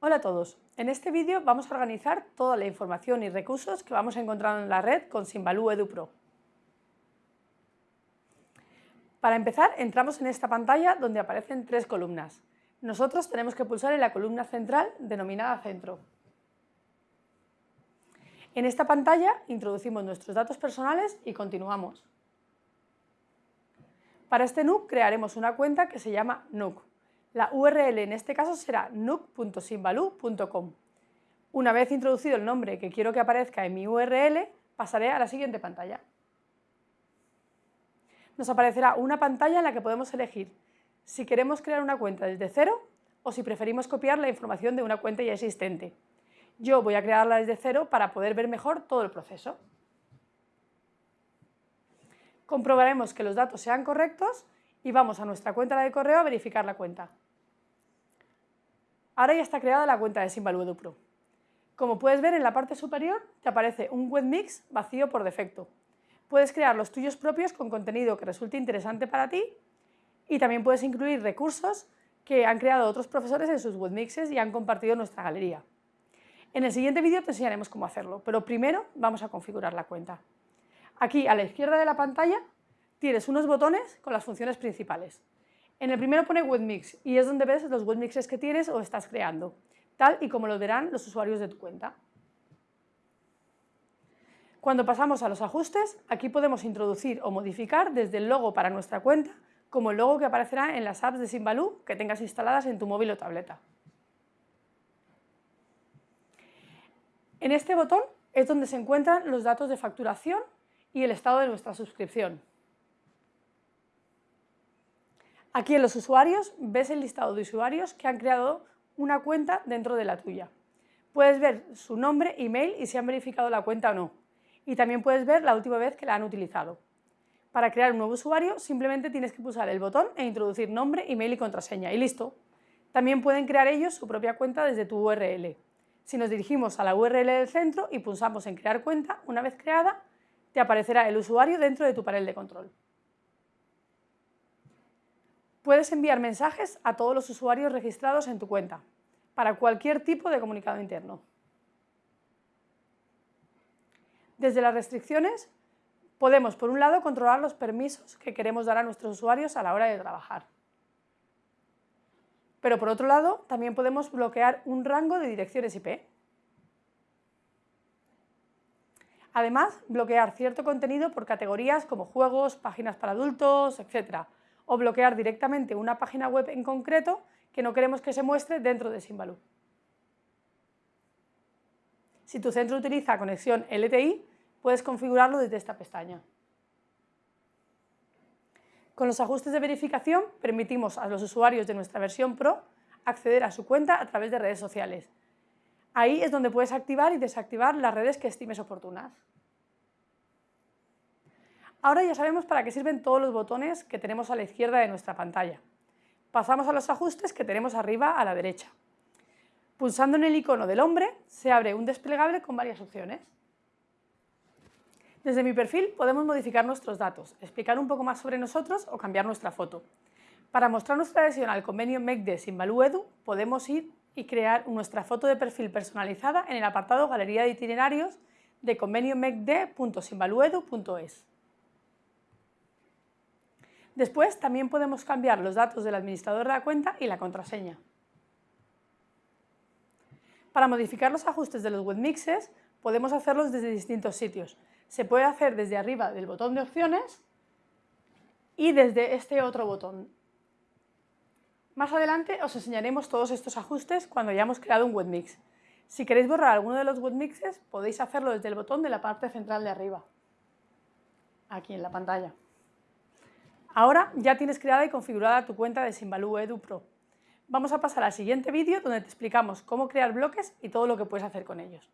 Hola a todos, en este vídeo vamos a organizar toda la información y recursos que vamos a encontrar en la red con Simbaloo EduPro. Para empezar, entramos en esta pantalla donde aparecen tres columnas. Nosotros tenemos que pulsar en la columna central denominada Centro. En esta pantalla introducimos nuestros datos personales y continuamos. Para este NUC crearemos una cuenta que se llama NUC. La URL en este caso será nuc.simbaloo.com. Una vez introducido el nombre que quiero que aparezca en mi URL, pasaré a la siguiente pantalla. Nos aparecerá una pantalla en la que podemos elegir si queremos crear una cuenta desde cero o si preferimos copiar la información de una cuenta ya existente. Yo voy a crearla desde cero para poder ver mejor todo el proceso. Comprobaremos que los datos sean correctos y vamos a nuestra cuenta de correo a verificar la cuenta. Ahora ya está creada la cuenta de Simbaloo EduPro. Como puedes ver en la parte superior te aparece un webmix vacío por defecto. Puedes crear los tuyos propios con contenido que resulte interesante para ti y también puedes incluir recursos que han creado otros profesores en sus webmixes y han compartido en nuestra galería. En el siguiente vídeo te enseñaremos cómo hacerlo, pero primero vamos a configurar la cuenta. Aquí a la izquierda de la pantalla tienes unos botones con las funciones principales. En el primero pone webmix y es donde ves los webmixes que tienes o estás creando, tal y como lo verán los usuarios de tu cuenta. Cuando pasamos a los ajustes, aquí podemos introducir o modificar desde el logo para nuestra cuenta, como el logo que aparecerá en las apps de Simbaloo que tengas instaladas en tu móvil o tableta. En este botón es donde se encuentran los datos de facturación y el estado de nuestra suscripción. Aquí en los usuarios ves el listado de usuarios que han creado una cuenta dentro de la tuya. Puedes ver su nombre, email y si han verificado la cuenta o no. Y también puedes ver la última vez que la han utilizado. Para crear un nuevo usuario simplemente tienes que pulsar el botón e introducir nombre, email y contraseña y listo. También pueden crear ellos su propia cuenta desde tu URL. Si nos dirigimos a la URL del centro y pulsamos en crear cuenta, una vez creada, te aparecerá el usuario dentro de tu panel de control. Puedes enviar mensajes a todos los usuarios registrados en tu cuenta, para cualquier tipo de comunicado interno. Desde las restricciones, podemos, por un lado, controlar los permisos que queremos dar a nuestros usuarios a la hora de trabajar. Pero por otro lado, también podemos bloquear un rango de direcciones IP. Además, bloquear cierto contenido por categorías como juegos, páginas para adultos, etc., o bloquear directamente una página web en concreto que no queremos que se muestre dentro de Simbaloo. Si tu centro utiliza conexión LTI, puedes configurarlo desde esta pestaña. Con los ajustes de verificación permitimos a los usuarios de nuestra versión Pro acceder a su cuenta a través de redes sociales. Ahí es donde puedes activar y desactivar las redes que estimes oportunas. Ahora ya sabemos para qué sirven todos los botones que tenemos a la izquierda de nuestra pantalla. Pasamos a los ajustes que tenemos arriba a la derecha. Pulsando en el icono del hombre se abre un desplegable con varias opciones. Desde mi perfil podemos modificar nuestros datos, explicar un poco más sobre nosotros o cambiar nuestra foto. Para mostrar nuestra adhesión al convenio MECDE Edu podemos ir y crear nuestra foto de perfil personalizada en el apartado Galería de itinerarios de convenio. Después también podemos cambiar los datos del administrador de la cuenta y la contraseña. Para modificar los ajustes de los webmixes podemos hacerlos desde distintos sitios. Se puede hacer desde arriba del botón de opciones y desde este otro botón. Más adelante os enseñaremos todos estos ajustes cuando hayamos creado un webmix. Si queréis borrar alguno de los webmixes podéis hacerlo desde el botón de la parte central de arriba, aquí en la pantalla. Ahora ya tienes creada y configurada tu cuenta de Simbaloo Edu Pro. Vamos a pasar al siguiente vídeo donde te explicamos cómo crear bloques y todo lo que puedes hacer con ellos.